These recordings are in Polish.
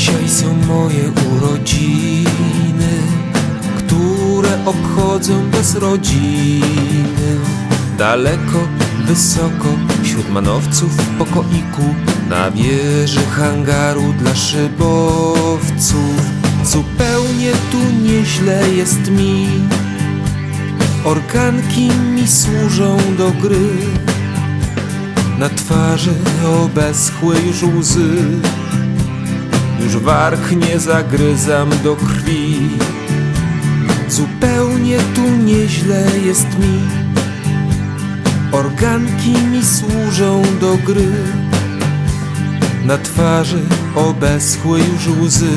Dzisiaj są moje urodziny Które obchodzę bez rodziny. Daleko, wysoko, wśród manowców w pokoiku Na wieży hangaru dla szybowców. Zupełnie tu nieźle jest mi. Organki mi służą do gry. Na twarzy obeschły już łzy już warg nie zagryzam do krwi. Zupełnie tu nieźle jest mi, organki mi służą do gry. Na twarzy obeschły już łzy,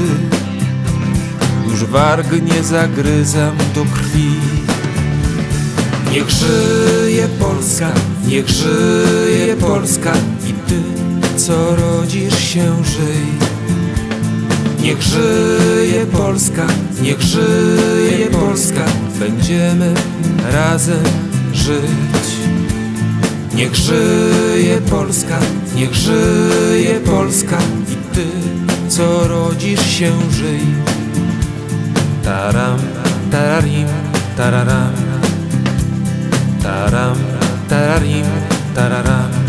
już warg nie zagryzam do krwi. Niech żyje Polska, niech żyje Polska i ty, co rodzisz się, żyj. Niech żyje Polska, niech żyje Polska, będziemy razem żyć. Niech żyje Polska, niech żyje Polska i ty, co rodzisz się, żyj. Taram, tararim, tararam. Taram, tararim, tararam.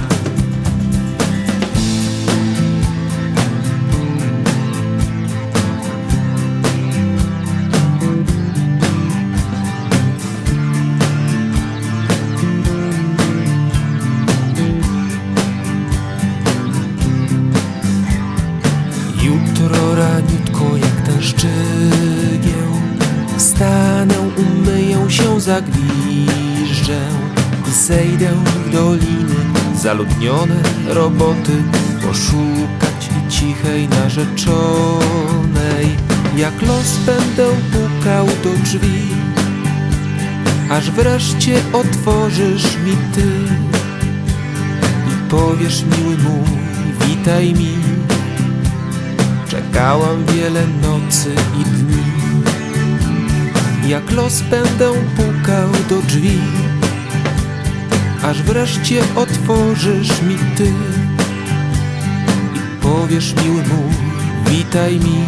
Się, zagwiżdżę I zejdę w doliny. Zaludnione roboty Poszukać cichej narzeczonej. Jak los będę pukał do drzwi Aż wreszcie otworzysz mi ty. I powiesz miły mój, witaj mi. Czekałam wiele nocy i dni Jak los będę pukał do drzwi Aż wreszcie otworzysz mi ty I powiesz miły mój, witaj mi.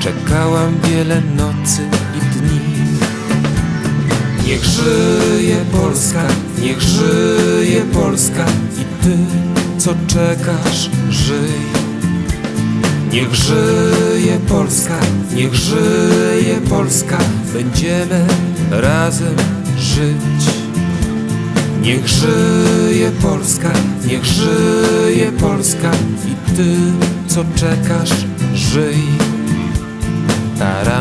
Czekałam wiele nocy i dni. Niech żyje Polska, niech żyje Polska I ty, co czekasz, żyj Niech żyje Polska, niech żyje Polska, będziemy razem żyć. Niech żyje Polska, niech żyje Polska i ty, co czekasz, żyj. Taram,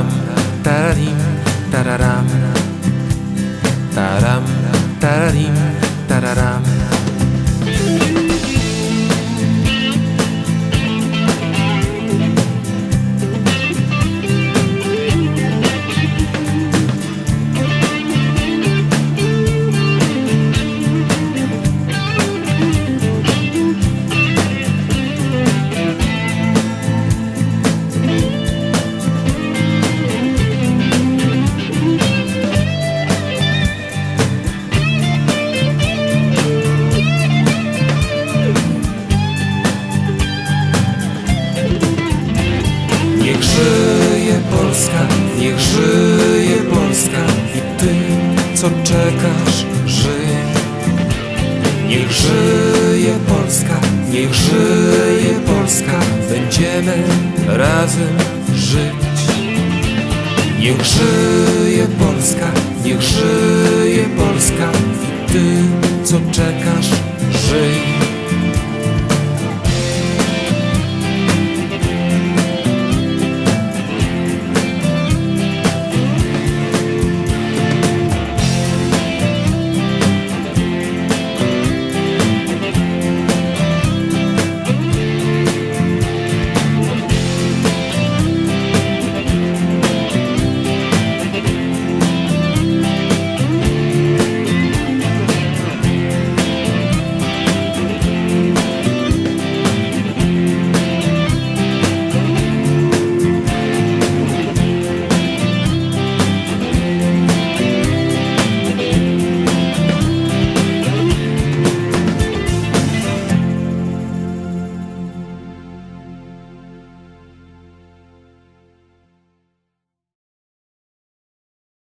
Niech żyje Polska, niech żyje Polska i ty, co czekasz, żyj. Niech żyje Polska, niech żyje Polska, będziemy razem żyć. Niech żyje Polska, niech żyje Polska i ty, co czekasz, żyj.